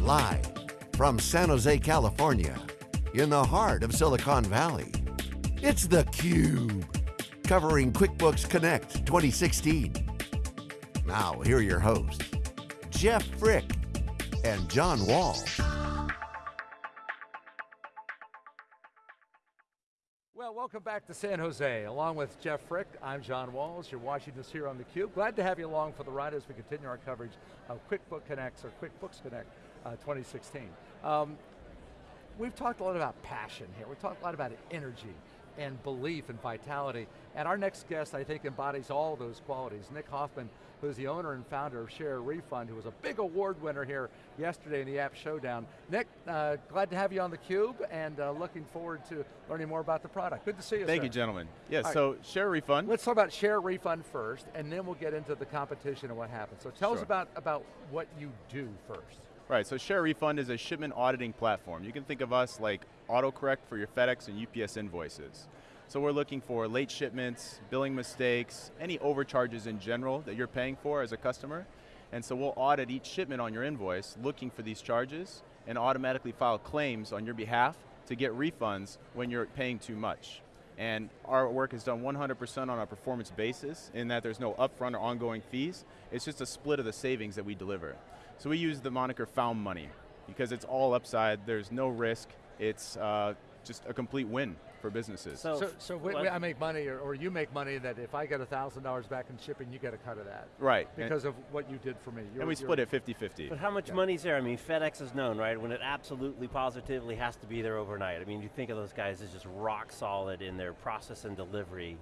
Live from San Jose, California, in the heart of Silicon Valley, it's theCUBE, covering QuickBooks Connect 2016. Now, here are your hosts, Jeff Frick and John Wall. Well, welcome back to San Jose. Along with Jeff Frick, I'm John Walls. You're watching us here on theCUBE. Glad to have you along for the ride as we continue our coverage of QuickBooks Connects or QuickBooks Connect uh, 2016. Um, we've talked a lot about passion here. We've talked a lot about energy and belief and vitality. And our next guest, I think, embodies all those qualities. Nick Hoffman, who's the owner and founder of Share Refund, who was a big award winner here yesterday in the App Showdown. Nick, uh, glad to have you on theCUBE and uh, looking forward to learning more about the product. Good to see you, Thank sir. you, gentlemen. Yes, All so Share Refund. Let's talk about Share Refund first, and then we'll get into the competition and what happens. So tell us about, about what you do first. Right, so Share Refund is a shipment auditing platform. You can think of us like autocorrect for your FedEx and UPS invoices. So we're looking for late shipments, billing mistakes, any overcharges in general that you're paying for as a customer. And so we'll audit each shipment on your invoice, looking for these charges, and automatically file claims on your behalf to get refunds when you're paying too much. And our work is done 100% on a performance basis in that there's no upfront or ongoing fees. It's just a split of the savings that we deliver. So we use the moniker found money because it's all upside, there's no risk, it's uh, just a complete win for businesses. So, So, so we, we- I make money, or, or you make money that if I get $1,000 back in shipping, you get a cut of that. right, and, Because of what you did for me. You're- and we split it 50-50. But how much Yeah. money's there? I mean, FedEx is known, right? When it absolutely, positively has to be there overnight. I mean, you think of those guys as just rock solid in their process and delivery.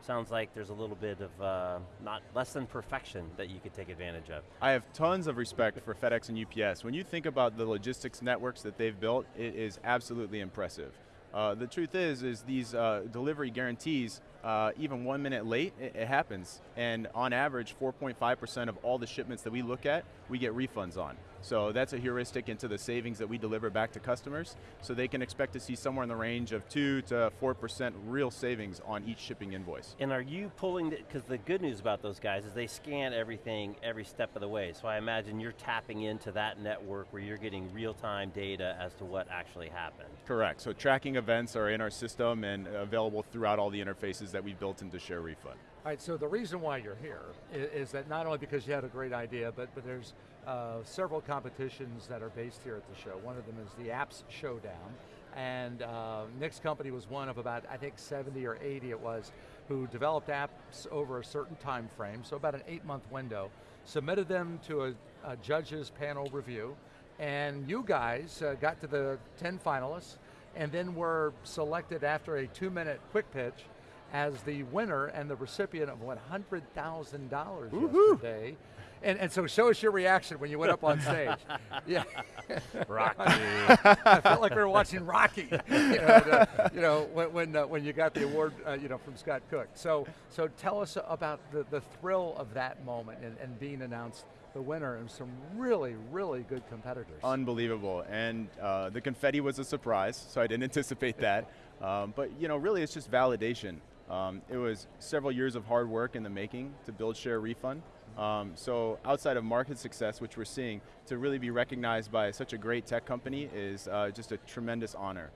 Sounds like there's a little bit of uh, not less than perfection that you could take advantage of. I have tons of respect for FedEx and UPS. When you think about the logistics networks that they've built, it is absolutely impressive. Uh, the truth is, is these uh, delivery guarantees, uh, even one minute late, it, it happens. And on average, 4.5% of all the shipments that we look at, we get refunds on. So that's a heuristic into the savings that we deliver back to customers. So they can expect to see somewhere in the range of two to 4% real savings on each shipping invoice. And are you pulling, because the good news about those guys is they scan everything every step of the way. So I imagine you're tapping into that network where you're getting real-time data as to what actually happened. Correct, so tracking events are in our system and available throughout all the interfaces that we've built into Share Refund. All right, so the reason why you're here is, is that not only because you had a great idea, but, but there's uh, several competitions that are based here at the show. One of them is the Apps Showdown, and uh, Nick's company was one of about, I think 70 or 80 it was, who developed apps over a certain time frame, so about an eight month window, submitted them to a, a judge's panel review, and you guys uh, got to the 10 finalists, and then were selected after a two minute quick pitch as the winner and the recipient of $100,000 yesterday. And, and so show us your reaction when you went up on stage. yeah. Rocky. I felt like we were watching Rocky, you know, the- you know when, when, uh, when you got the award uh, you know, from Scott Cook. So, so tell us about the, the thrill of that moment and, and being announced the winner and some really, really good competitors. Unbelievable, and uh, the confetti was a surprise, so I didn't anticipate that. Um, but you know, really it's just validation. Um, it was several years of hard work in the making to build Share Refund. Um, so outside of market success, which we're seeing, to really be recognized by such a great tech company is uh, just a tremendous honor.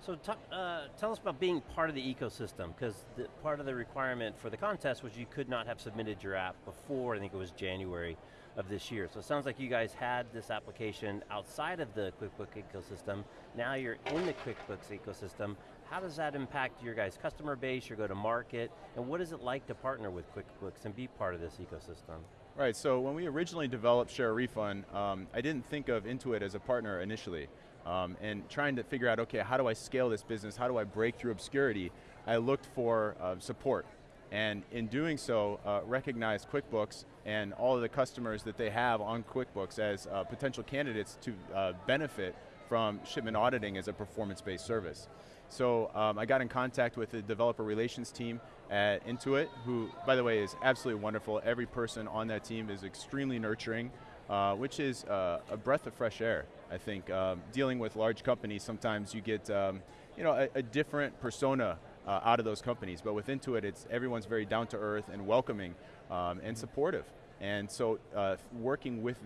So uh, tell us about being part of the ecosystem, because part of the requirement for the contest was you could not have submitted your app before, I think it was January of this year. So it sounds like you guys had this application outside of the QuickBooks ecosystem. Now you're in the QuickBooks ecosystem. How does that impact your guys' customer base, your go-to-market, and what is it like to partner with QuickBooks and be part of this ecosystem? Right, so when we originally developed Share Refund, um, I didn't think of Intuit as a partner initially. Um, and trying to figure out, okay, how do I scale this business? How do I break through obscurity? I looked for uh, support. And in doing so, uh, recognized QuickBooks and all of the customers that they have on QuickBooks as uh, potential candidates to uh, benefit from shipment auditing as a performance-based service. So um, I got in contact with the developer relations team at Intuit, who, by the way, is absolutely wonderful. Every person on that team is extremely nurturing, uh, which is uh, a breath of fresh air. I think um, dealing with large companies, sometimes you get um, you know, a, a different persona uh, out of those companies, but with Intuit, it's everyone's very down to earth and welcoming um, and supportive. And so uh, working with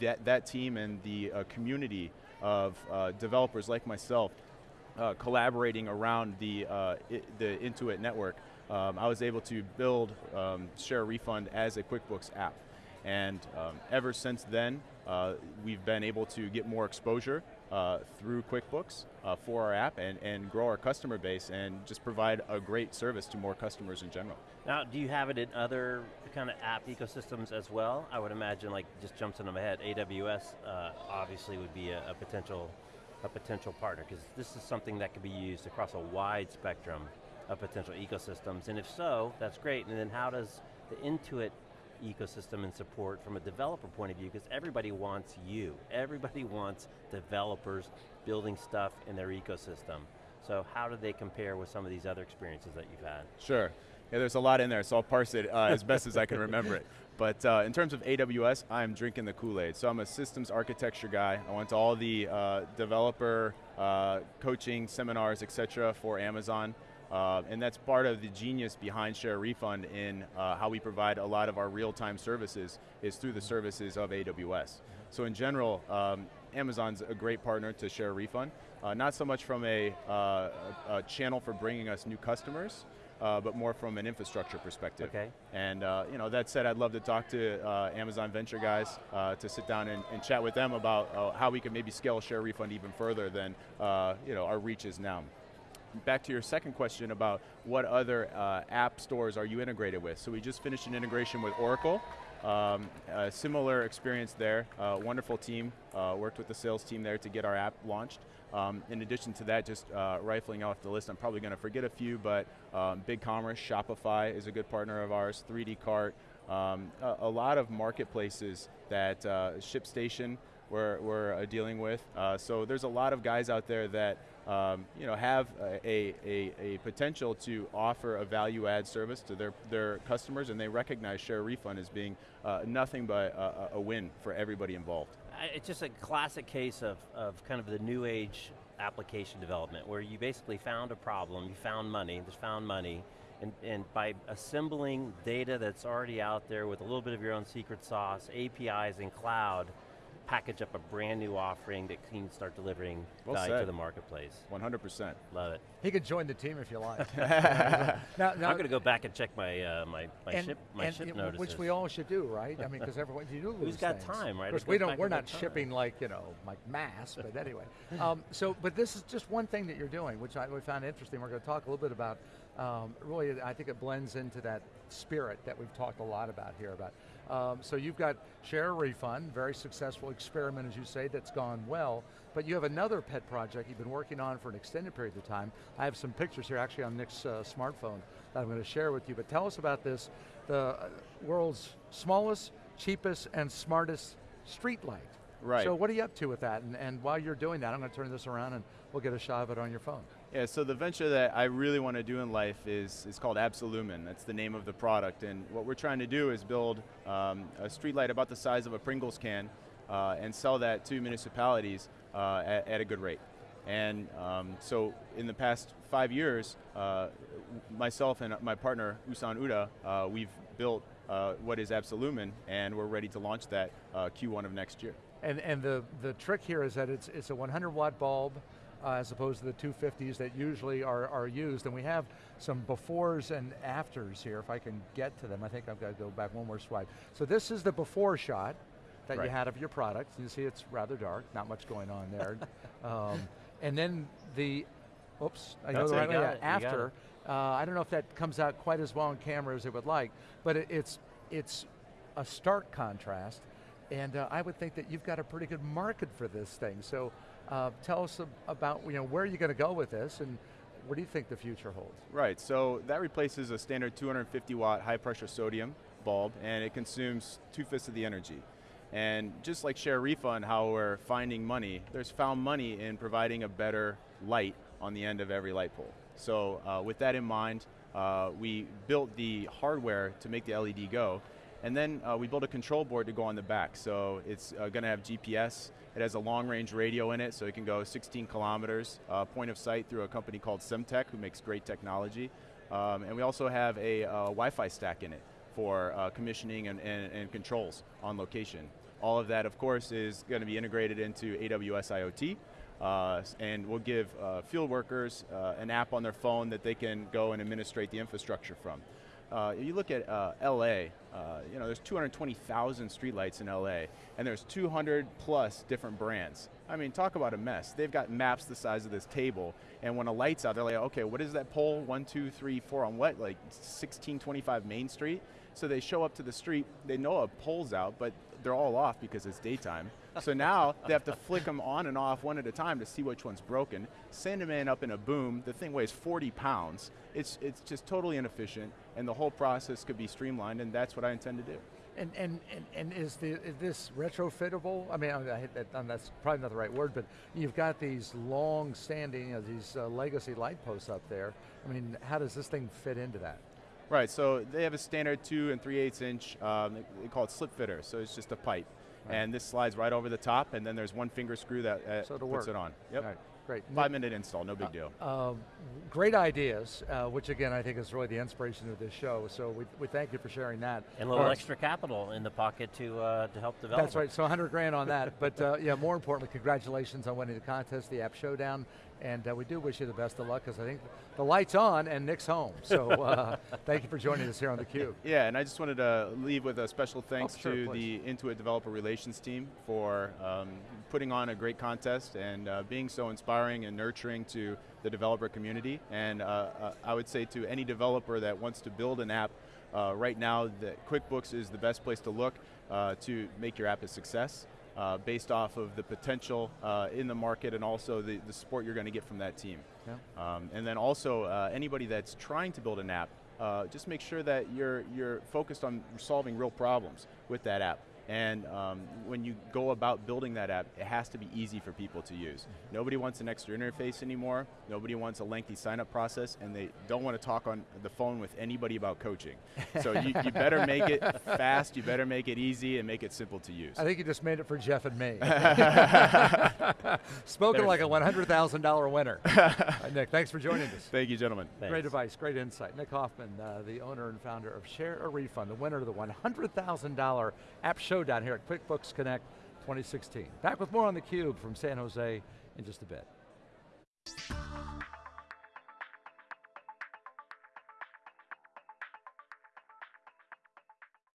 that, that team and the uh, community of uh, developers like myself, uh, collaborating around the, uh, the Intuit network, um, I was able to build um, Share Refund as a QuickBooks app. And um, ever since then, uh, we've been able to get more exposure uh, through QuickBooks uh, for our app and, and grow our customer base and just provide a great service to more customers in general. Now, do you have it in other kind of app ecosystems as well? I would imagine, like, just jumps into my head, AWS uh, obviously would be a, a potential a potential partner, because this is something that could be used across a wide spectrum of potential ecosystems, and if so, that's great, and then how does the Intuit ecosystem and support from a developer point of view, because everybody wants you. Everybody wants developers building stuff in their ecosystem. So how do they compare with some of these other experiences that you've had? Sure. Yeah, there's a lot in there, so I'll parse it uh, as best as I can remember it. But uh, in terms of AWS, I'm drinking the Kool-Aid. So I'm a systems architecture guy. I went to all the uh, developer uh, coaching seminars, et cetera, for Amazon. Uh, and that's part of the genius behind Share Refund in uh, how we provide a lot of our real-time services is through the services of AWS. So in general, um, Amazon's a great partner to Share Refund. not so much from a, a, a channel for bringing us new customers, uh, but more from an infrastructure perspective. Okay. And uh, you know, that said, I'd love to talk to uh, Amazon venture guys uh, to sit down and, and, chat with them about uh, how we can maybe scale Share Refund even further than uh, you know, our reach is now. Back to your second question about what other app stores are you integrated with. So we just finished an integration with Oracle. Um, a similar experience there, wonderful team, worked with the sales team there to get our app launched. Um, in addition to that, just uh, rifling off the list, I'm probably going to forget a few, but um, BigCommerce, Shopify is a good partner of ours, 3D Cart, um, a, a, lot of marketplaces that uh, ShipStation we're, we're uh, dealing with. Uh, so there's a lot of guys out there that um, you know, have a, a, a, potential to offer a value add service to their, their customers and they recognize Share Refund as being uh, nothing but a, a win for everybody involved. It's just a classic case of, of kind of the new age application development where you basically found a problem, you found money, there's found money, and, and by assembling data that's already out there with a little bit of your own secret sauce, APIs and cloud, package up a brand new offering that can start delivering well value said. to the marketplace. 100%. Love it. He could join the team if you like. now, now, I'm going to go back and check my uh, my, my and, ship my and, ship notices. Which we all should do, right? I mean, because everyone you do lose Who's got things. time, right? Of course, we don't. We're not shipping like you know like mass, but anyway. Um, so, but this is just one thing that you're doing, which I we found interesting. We're going to talk a little bit about. Um, really, I think it blends into that spirit that we've talked a lot about here about um, so you've got Share Refund, very successful experiment, as you say, that's gone well. But you have another pet project you've been working on for an extended period of time. I have some pictures here, actually, on Nick's uh, smartphone that I'm going to share with you. But tell us about this, the uh, world's smallest, cheapest, and smartest street light. Right. So what are you up to with that? And, and while you're doing that, I'm going to turn this around and we'll get a shot of it on your phone. Yeah, so the venture that I really want to do in life is, is called Absolumen. That's the name of the product. And what we're trying to do is build um, a streetlight about the size of a Pringles can uh, and sell that to municipalities uh, at, at, a good rate. And um, so in the past five years, uh, myself and my partner, Usan Uda, uh, we've built uh, what is Absolumen, and we're ready to launch that uh, Q1 of next year. And, and the, the trick here is that it's, it's a 100 watt bulb, uh, as opposed to the 250s that usually are, are used. And we have some befores and afters here, if I can get to them. I think I've got to go back one more swipe. So this is the before shot that right. you had of your product. You see it's rather dark, not much going on there. um, and then the, oops, I go the right way, after. Uh, I don't know if that comes out quite as well on camera as it would like, but it, it's, it's a stark contrast. And uh, I would think that you've got a pretty good market for this thing. So uh, tell us about you know, where are you going to go with this and what do you think the future holds? Right, so that replaces a standard 250 watt high pressure sodium bulb and it consumes two-fifths of the energy. And just like Share Refund, how we're finding money, there's found money in providing a better light on the end of every light pole. So uh, with that in mind, uh, we built the hardware to make the LED go, and then uh, we built a control board to go on the back. So it's uh, going to have GPS. It has a long range radio in it, so it can go 16 kilometers, uh, point of sight through a company called Semtech, who makes great technology. Um, and we also have a uh, Wi-Fi stack in it for commissioning and, and, and controls on location. All of that, of course, is going to be integrated into AWS IoT, uh, and we'll give uh, field workers uh, an app on their phone that they can go and administrate the infrastructure from. Uh, you look at uh, LA, uh, you know, there's 220,000 streetlights in LA, and there's 200 plus different brands. I mean, talk about a mess. They've got maps the size of this table, and when a light's out, they're like, okay, what is that pole? One, two, three, four, on what? Like 1625 Main Street? So they show up to the street, they know a pole's out, but they're all off because it's daytime. so now they have to flick them on and off one at a time to see which one's broken, send them in up in a boom, the thing weighs 40 pounds. It's, it's just totally inefficient, and the whole process could be streamlined, and that's what I intend to do. And, and, and, and is, the, is this retrofittable? I mean, I, I, that, that's probably not the right word, but you've got these long standing, uh, these uh, legacy light posts up there. I mean, how does this thing fit into that? Right, so they have a standard two and three eighths inch, um, they call it slip fitter, so it's just a pipe. Right. And this slides right over the top, and then there's one finger screw that uh, so puts work. it on. Yep. Right. Great. Five minute install, no big deal. Uh, um, great ideas, uh, which again I think is really the inspiration of this show. So we, we thank you for sharing that. And a little extra capital in the pocket to uh, to help develop. That's right. So 100 grand on that. but uh, yeah, more importantly, congratulations on winning the contest, the App Showdown, and uh, we do wish you the best of luck because I think the light's on and Nick's home. So uh, thank you for joining us here on theCUBE. Yeah, and I just wanted to leave with a special thanks oh, sure, to please. the Intuit Developer Relations team for um, putting on a great contest and uh, being so inspiring and nurturing to the developer community. And uh, uh, I would say to any developer that wants to build an app, uh, right now the QuickBooks is the best place to look uh, to make your app a success. Uh, based off of the potential uh, in the market and also the, the support you're going to get from that team. Yeah. Um, and then also uh, anybody that's trying to build an app, uh, just make sure that you're, you're focused on solving real problems with that app. And um, when you go about building that app, it has to be easy for people to use. Nobody wants an extra interface anymore. Nobody wants a lengthy sign-up process, and they don't want to talk on the phone with anybody about coaching. So you, you, better make it fast, you better make it easy, and make it simple to use. I think you just made it for Jeff and me. Spoken like a $100,000 winner. right, Nick, thanks for joining us. Thank you, gentlemen. Thanks. Great advice, great insight. Nick Hoffman, uh, the owner and founder of Share a Refund, the winner of the $100,000 App Showdown here at QuickBooks Connect 2016. Back with more on theCUBE from San Jose in just a bit.